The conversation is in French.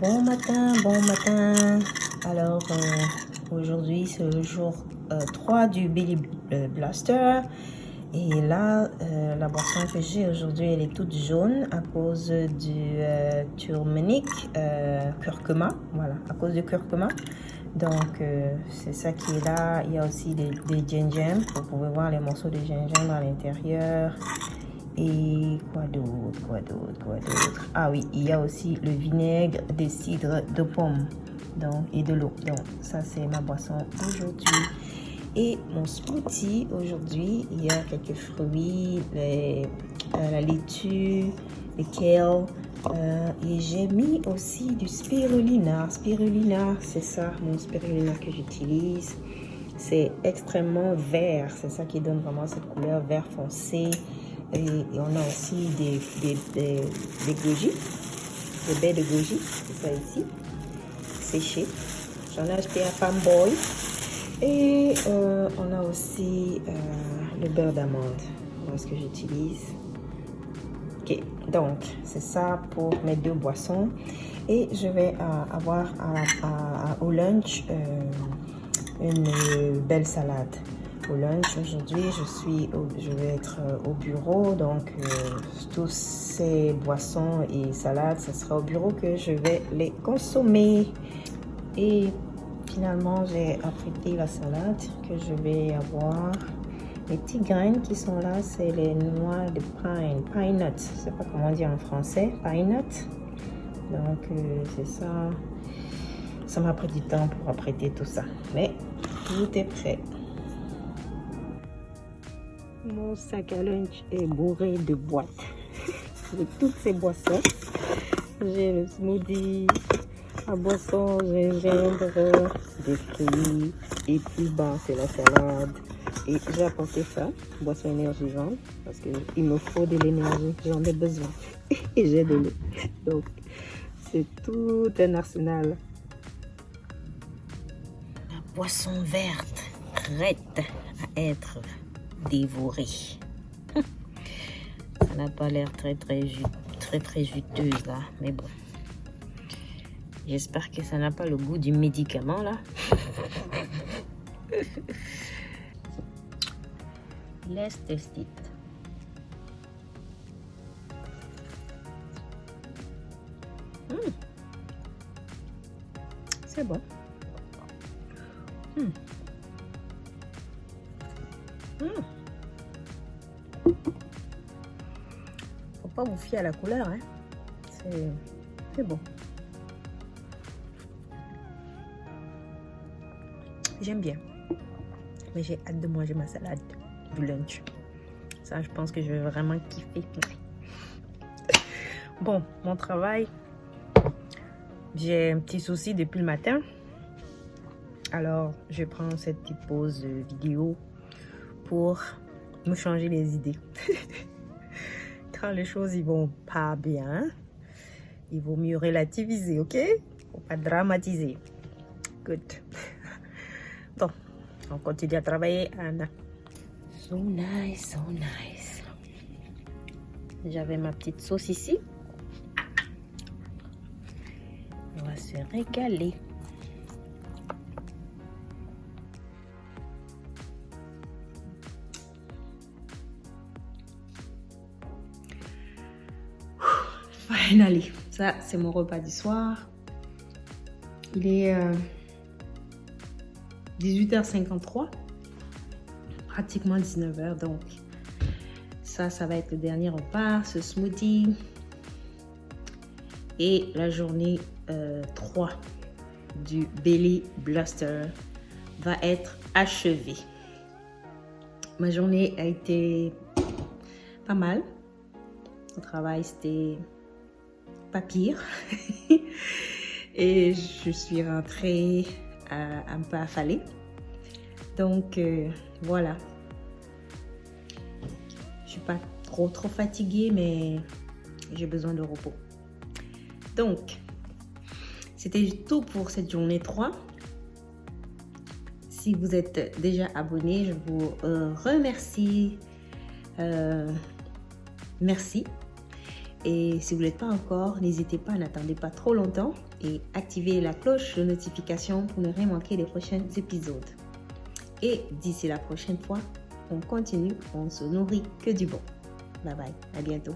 Bon matin, bon matin. Alors, euh, aujourd'hui, c'est le jour euh, 3 du Billy euh, Blaster. Et là, euh, la boisson que j'ai aujourd'hui, elle est toute jaune à cause du euh, turmeric, euh, curcuma. Voilà, à cause du curcuma. Donc, euh, c'est ça qui est là. Il y a aussi des, des. Vous pouvez voir les morceaux de gingembre à l'intérieur. Et quoi d'autre, quoi d'autre, quoi d'autre Ah oui, il y a aussi le vinaigre de cidre de pomme donc, et de l'eau. Donc, ça, c'est ma boisson aujourd'hui. Et mon smoothie, aujourd'hui, il y a quelques fruits, euh, la laitue, le kale. euh, et j'ai mis aussi du spirulina. Spirulina, c'est ça, mon spirulina que j'utilise. C'est extrêmement vert. C'est ça qui donne vraiment cette couleur vert foncé. Et, on a aussi des, des, goji, des baies de goji, c'est ça ici, séchées. J'en ai acheté à Fanboy. Et euh, on a aussi euh, le beurre d'amande, voilà ce que j'utilise? Ok, donc c'est ça pour mes deux boissons. Et je vais euh, avoir au lunch une belle salade au lunch. Aujourd'hui, je suis, je vais être euh, au bureau, donc euh, tous ces boissons et salades, ce sera au bureau que je vais les consommer. Et finalement, j'ai apprêté la salade que je vais avoir. Les petites graines qui sont là, c'est les noix de pine, pine nuts. Je sais pas comment dire en français, pine nuts. Donc, euh, c'est ça. Ça m'a pris du temps pour apprêter tout ça. Mais tout est prêt. Mon sac à lunch est bourré de boîtes. de toutes ces boissons. J'ai le smoothie, la boisson, gingembre, des fruits. Et puis bas, c'est la salade. Et j'ai apporté ça, boisson énergisante, parce qu'il me faut de l'énergie. J'en ai besoin. Et j'ai de l'eau. Donc, c'est tout un arsenal. La boisson verte, prête à être dévorée. Ça n'a pas l'air très très très juteuse là, mais bon. J'espère que ça n'a pas le goût du médicament là. Let's test it. Hmm. C'est bon. Hmm. Faut pas vous fier à la couleur, hein. C'est bon. J'aime bien. Mais j'ai hâte de manger ma salade du lunch. Ça, je pense que je vais vraiment kiffer. Bon, mon travail, j'ai un petit souci depuis le matin. Alors, je prends cette petite pause vidéo pour me changer les idées. Quand les choses ils vont pas bien, il vaut mieux relativiser, ok? Faut pas dramatiser. Good. Donc, on continue à travailler, Anna. So nice, so nice. J'avais ma petite sauce ici. On va se régaler. Finally, ça c'est mon repas du soir. Il est euh, 18h53, pratiquement 19h donc. Ça, ça va être le dernier repas, ce smoothie. Et la journée euh, 3 du Belly Blaster va être achevée. Ma journée a été pas mal. Au travail, c'était pas pire. Et je suis rentrée euh, un peu affalée. Donc euh, voilà. Je suis pas trop trop fatiguée, mais j'ai besoin de repos. Donc, c'était tout pour cette journée 3. Si vous êtes déjà abonné, je vous euh, remercie. Merci. Et si vous ne l'êtes pas encore, n'hésitez pas, n'attendez pas trop longtemps et activez la cloche de notification pour ne rien manquer des prochains épisodes. Et d'ici la prochaine fois, on continue, on se nourrit que du bon. Bye bye, à bientôt.